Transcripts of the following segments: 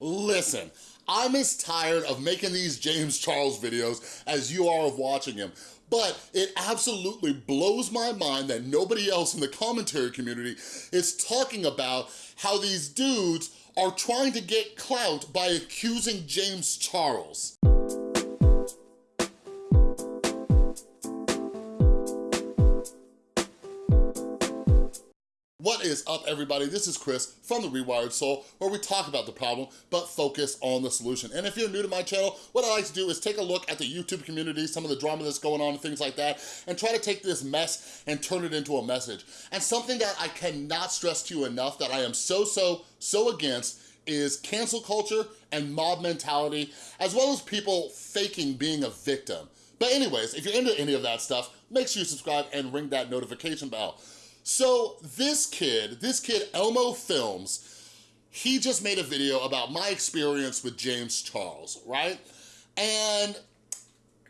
Listen, I'm as tired of making these James Charles videos as you are of watching him, but it absolutely blows my mind that nobody else in the commentary community is talking about how these dudes are trying to get clout by accusing James Charles. Is up, everybody? This is Chris from The Rewired Soul, where we talk about the problem, but focus on the solution. And if you're new to my channel, what I like to do is take a look at the YouTube community, some of the drama that's going on and things like that, and try to take this mess and turn it into a message. And something that I cannot stress to you enough that I am so, so, so against is cancel culture and mob mentality, as well as people faking being a victim. But anyways, if you're into any of that stuff, make sure you subscribe and ring that notification bell. So this kid, this kid Elmo Films, he just made a video about my experience with James Charles, right? And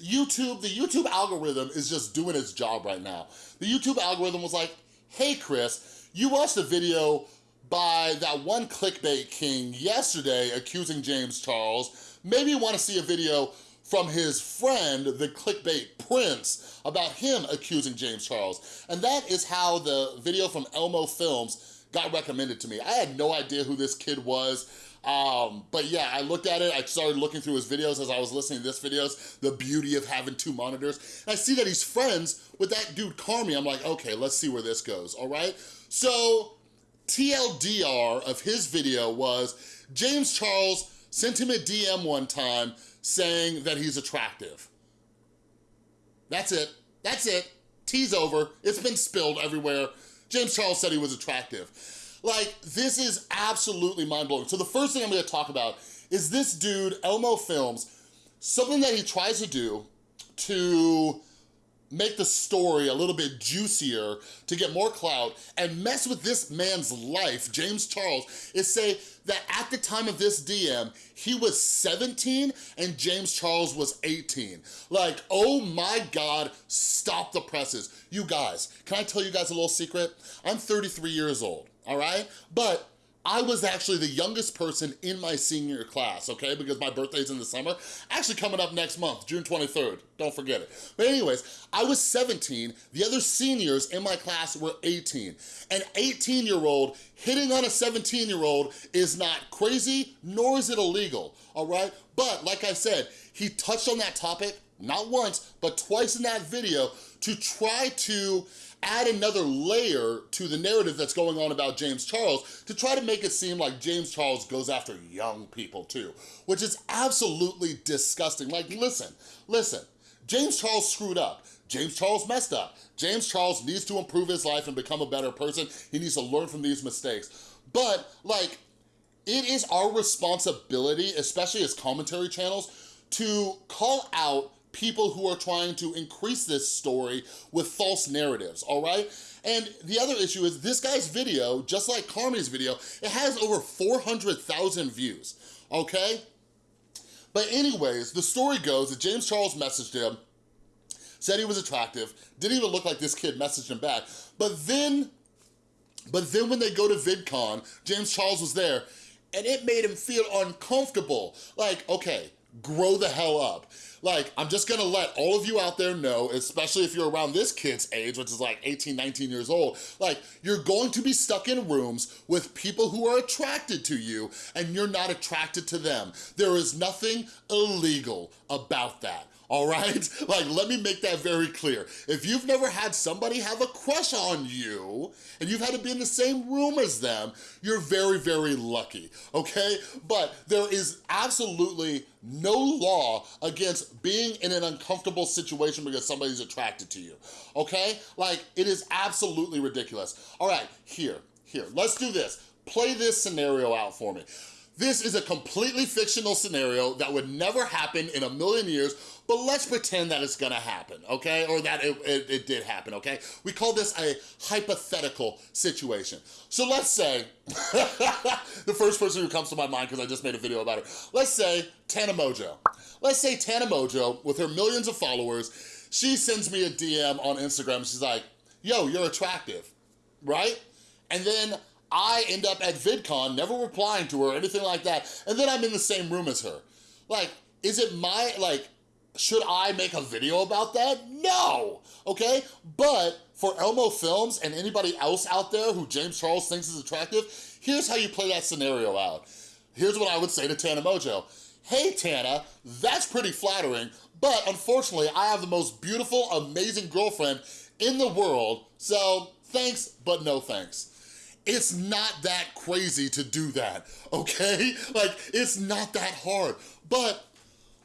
YouTube, the YouTube algorithm is just doing its job right now. The YouTube algorithm was like, hey Chris, you watched a video by that one clickbait king yesterday accusing James Charles. Maybe you wanna see a video from his friend, the clickbait prince, about him accusing James Charles. And that is how the video from Elmo Films got recommended to me. I had no idea who this kid was. Um, but yeah, I looked at it, I started looking through his videos as I was listening to this videos, the beauty of having two monitors. And I see that he's friends with that dude Carmy. I'm like, okay, let's see where this goes, all right? So TLDR of his video was James Charles sent him a DM one time saying that he's attractive. That's it. That's it. Tea's over. It's been spilled everywhere. James Charles said he was attractive. Like, this is absolutely mind-blowing. So the first thing I'm gonna talk about is this dude, Elmo Films, something that he tries to do to make the story a little bit juicier to get more clout and mess with this man's life, James Charles, is say that at the time of this DM, he was 17 and James Charles was 18. Like, oh my God, stop the presses. You guys, can I tell you guys a little secret? I'm 33 years old, all right? But I was actually the youngest person in my senior class, okay? Because my birthday's in the summer. Actually coming up next month, June 23rd. Don't forget it. But anyways, I was 17. The other seniors in my class were 18. An 18-year-old hitting on a 17-year-old is not crazy, nor is it illegal, all right? But like I said, he touched on that topic not once, but twice in that video to try to add another layer to the narrative that's going on about James Charles to try to make it seem like James Charles goes after young people too, which is absolutely disgusting. Like, listen, listen, James Charles screwed up. James Charles messed up. James Charles needs to improve his life and become a better person. He needs to learn from these mistakes. But, like, it is our responsibility, especially as commentary channels, to call out people who are trying to increase this story with false narratives, all right? And the other issue is this guy's video, just like Carmy's video, it has over 400,000 views, okay? But anyways, the story goes that James Charles messaged him, said he was attractive, didn't even look like this kid messaged him back. But then, but then when they go to VidCon, James Charles was there, and it made him feel uncomfortable. Like, okay, grow the hell up. Like, I'm just gonna let all of you out there know, especially if you're around this kid's age, which is like 18, 19 years old, like, you're going to be stuck in rooms with people who are attracted to you and you're not attracted to them. There is nothing illegal about that all right? Like, let me make that very clear. If you've never had somebody have a crush on you and you've had to be in the same room as them, you're very, very lucky, okay? But there is absolutely no law against being in an uncomfortable situation because somebody's attracted to you, okay? Like, it is absolutely ridiculous. All right, here, here, let's do this. Play this scenario out for me. This is a completely fictional scenario that would never happen in a million years, but let's pretend that it's gonna happen, okay? Or that it, it, it, did happen, okay? We call this a hypothetical situation. So let's say, the first person who comes to my mind, because I just made a video about it, let's say Tana Mongeau. Let's say Tana Mongeau, with her millions of followers, she sends me a DM on Instagram, she's like, yo, you're attractive, right? And then I end up at VidCon, never replying to her or anything like that, and then I'm in the same room as her. Like, is it my, like, should I make a video about that? No, okay? But for Elmo Films and anybody else out there who James Charles thinks is attractive, here's how you play that scenario out. Here's what I would say to Tana Mongeau. Hey Tana, that's pretty flattering, but unfortunately I have the most beautiful, amazing girlfriend in the world, so thanks, but no thanks. It's not that crazy to do that, okay? Like, it's not that hard, but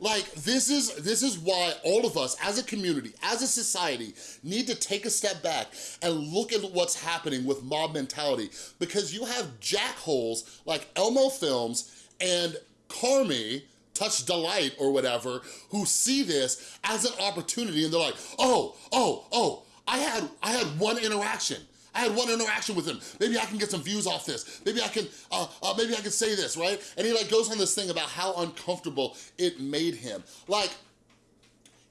like, this is, this is why all of us as a community, as a society, need to take a step back and look at what's happening with mob mentality because you have jackholes like Elmo Films and Carmi, Touch Delight or whatever, who see this as an opportunity and they're like, oh, oh, oh, I had, I had one interaction. I had one interaction with him. Maybe I can get some views off this. Maybe I can, uh, uh, maybe I can say this, right? And he like goes on this thing about how uncomfortable it made him. Like,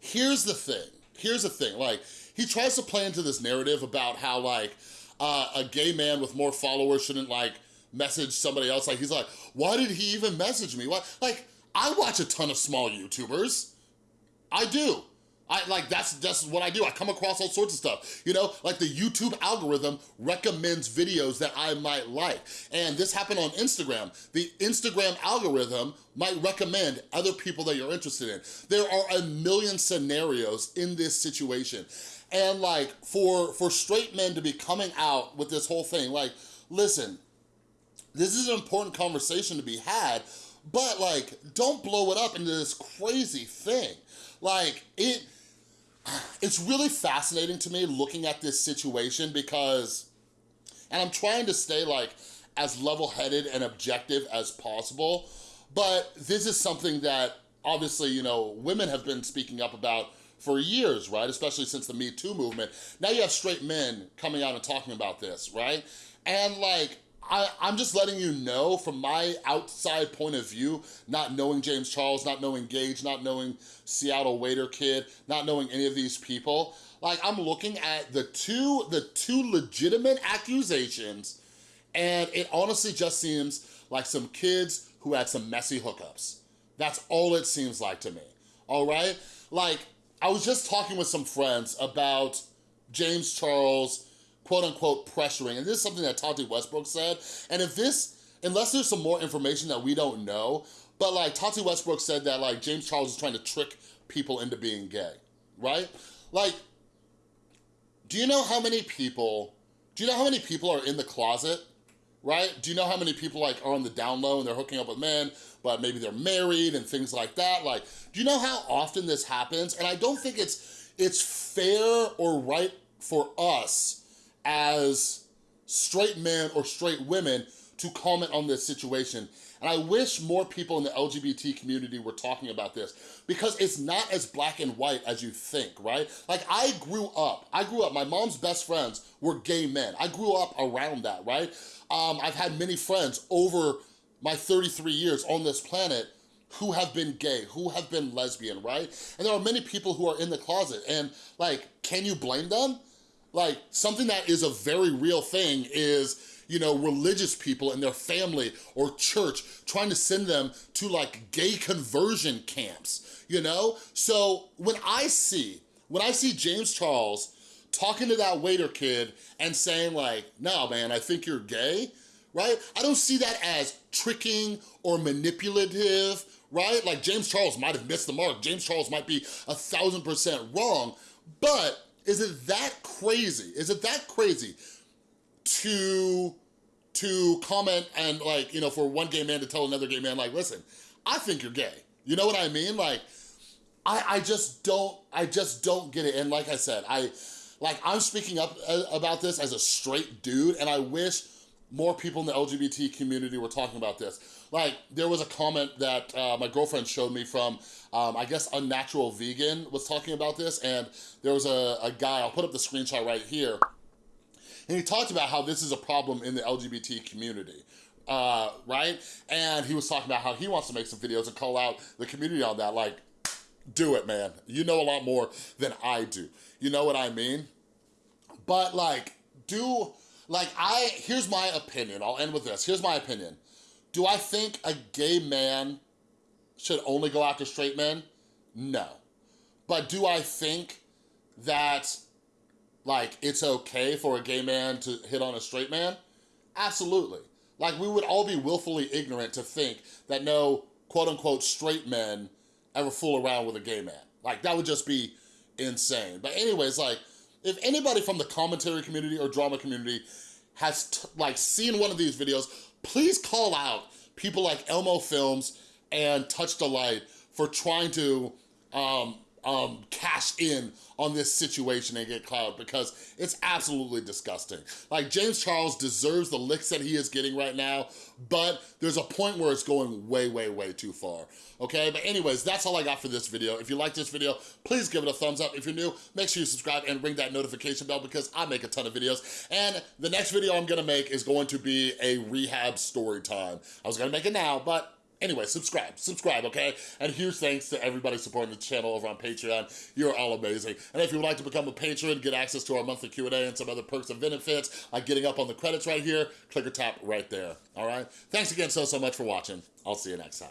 here's the thing. Here's the thing. Like, he tries to play into this narrative about how like uh, a gay man with more followers shouldn't like message somebody else. Like, he's like, why did he even message me? What? Like, I watch a ton of small YouTubers. I do. I like that's that's what I do. I come across all sorts of stuff. You know, like the YouTube algorithm recommends videos that I might like. And this happened on Instagram. The Instagram algorithm might recommend other people that you're interested in. There are a million scenarios in this situation. And like for for straight men to be coming out with this whole thing, like listen, this is an important conversation to be had, but like don't blow it up into this crazy thing. Like it it's really fascinating to me looking at this situation because, and I'm trying to stay like as level-headed and objective as possible, but this is something that obviously, you know, women have been speaking up about for years, right? Especially since the Me Too movement. Now you have straight men coming out and talking about this, right? And like, I, am just letting you know from my outside point of view, not knowing James Charles, not knowing Gage, not knowing Seattle Waiter Kid, not knowing any of these people, like I'm looking at the two, the two legitimate accusations and it honestly just seems like some kids who had some messy hookups. That's all it seems like to me, all right? Like, I was just talking with some friends about James Charles, quote unquote pressuring. And this is something that Tati Westbrook said. And if this, unless there's some more information that we don't know, but like Tati Westbrook said that like James Charles is trying to trick people into being gay, right? Like, do you know how many people, do you know how many people are in the closet, right? Do you know how many people like are on the down low and they're hooking up with men, but maybe they're married and things like that? Like, do you know how often this happens? And I don't think it's, it's fair or right for us as straight men or straight women to comment on this situation. And I wish more people in the LGBT community were talking about this because it's not as black and white as you think, right? Like I grew up, I grew up, my mom's best friends were gay men. I grew up around that, right? Um, I've had many friends over my 33 years on this planet who have been gay, who have been lesbian, right? And there are many people who are in the closet and like, can you blame them? Like something that is a very real thing is, you know, religious people and their family or church trying to send them to like gay conversion camps, you know? So when I see, when I see James Charles talking to that waiter kid and saying like, no man, I think you're gay, right? I don't see that as tricking or manipulative, right? Like James Charles might have missed the mark. James Charles might be a thousand percent wrong, but is it that crazy? Is it that crazy to to comment and like, you know, for one gay man to tell another gay man, like, listen, I think you're gay. You know what I mean? Like, I, I just don't, I just don't get it. And like I said, I, like, I'm speaking up uh, about this as a straight dude, and I wish more people in the LGBT community were talking about this. Like, there was a comment that uh, my girlfriend showed me from, um, I guess Unnatural Vegan was talking about this, and there was a, a guy, I'll put up the screenshot right here, and he talked about how this is a problem in the LGBT community. Uh, right? And he was talking about how he wants to make some videos and call out the community on that. Like, do it, man. You know a lot more than I do. You know what I mean? But like, do Like I, here's my opinion, I'll end with this. Here's my opinion. Do I think a gay man should only go after straight men? No. But do I think that like it's okay for a gay man to hit on a straight man? Absolutely. Like we would all be willfully ignorant to think that no quote unquote straight men ever fool around with a gay man. Like that would just be insane. But anyways, like if anybody from the commentary community or drama community has like seen one of these videos, please call out people like Elmo Films and Touch the Light for trying to um, um, cash in on this situation and get clout because it's absolutely disgusting. Like James Charles deserves the licks that he is getting right now, but there's a point where it's going way, way, way too far, okay? But anyways, that's all I got for this video. If you like this video, please give it a thumbs up. If you're new, make sure you subscribe and ring that notification bell because I make a ton of videos. And the next video I'm gonna make is going to be a rehab story time. I was gonna make it now, but Anyway, subscribe, subscribe, okay? And huge thanks to everybody supporting the channel over on Patreon. You're all amazing. And if you would like to become a patron, get access to our monthly Q&A and some other perks and benefits, like getting up on the credits right here, click or tap right there, all right? Thanks again so, so much for watching. I'll see you next time.